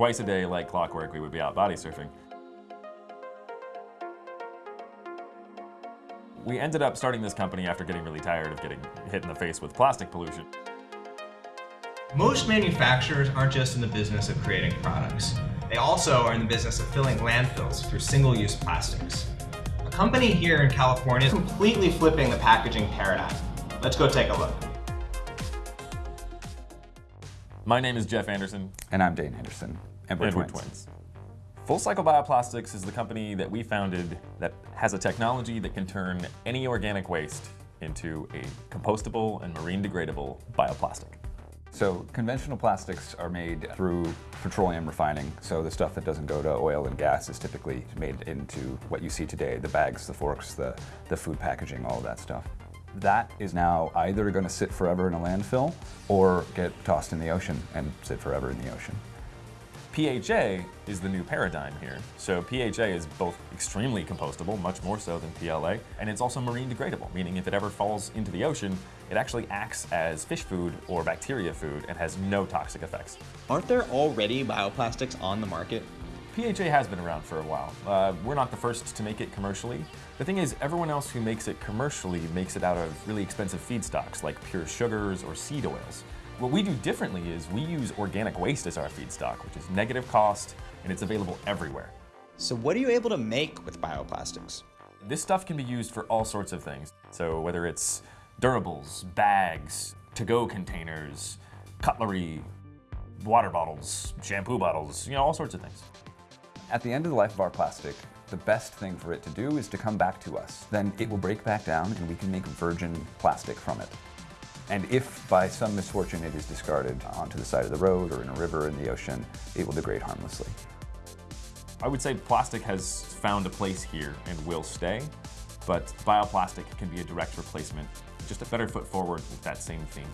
twice a day like clockwork, we would be out body surfing. We ended up starting this company after getting really tired of getting hit in the face with plastic pollution. Most manufacturers aren't just in the business of creating products. They also are in the business of filling landfills through single-use plastics. A company here in California is completely flipping the packaging paradigm. Let's go take a look. My name is Jeff Anderson. And I'm Dane Anderson. And we're, and we're twins. twins. Full Cycle Bioplastics is the company that we founded that has a technology that can turn any organic waste into a compostable and marine degradable bioplastic. So conventional plastics are made through petroleum refining. So the stuff that doesn't go to oil and gas is typically made into what you see today, the bags, the forks, the, the food packaging, all of that stuff. That is now either going to sit forever in a landfill or get tossed in the ocean and sit forever in the ocean. PHA is the new paradigm here. So PHA is both extremely compostable, much more so than PLA, and it's also marine degradable, meaning if it ever falls into the ocean, it actually acts as fish food or bacteria food and has no toxic effects. Aren't there already bioplastics on the market? PHA has been around for a while. Uh, we're not the first to make it commercially. The thing is, everyone else who makes it commercially makes it out of really expensive feedstocks like pure sugars or seed oils. What we do differently is we use organic waste as our feedstock, which is negative cost, and it's available everywhere. So what are you able to make with bioplastics? This stuff can be used for all sorts of things. So whether it's durables, bags, to-go containers, cutlery, water bottles, shampoo bottles, you know, all sorts of things. At the end of the life of our plastic, the best thing for it to do is to come back to us. Then it will break back down and we can make virgin plastic from it. And if by some misfortune it is discarded onto the side of the road or in a river in the ocean, it will degrade harmlessly. I would say plastic has found a place here and will stay, but bioplastic can be a direct replacement, just a better foot forward with that same theme.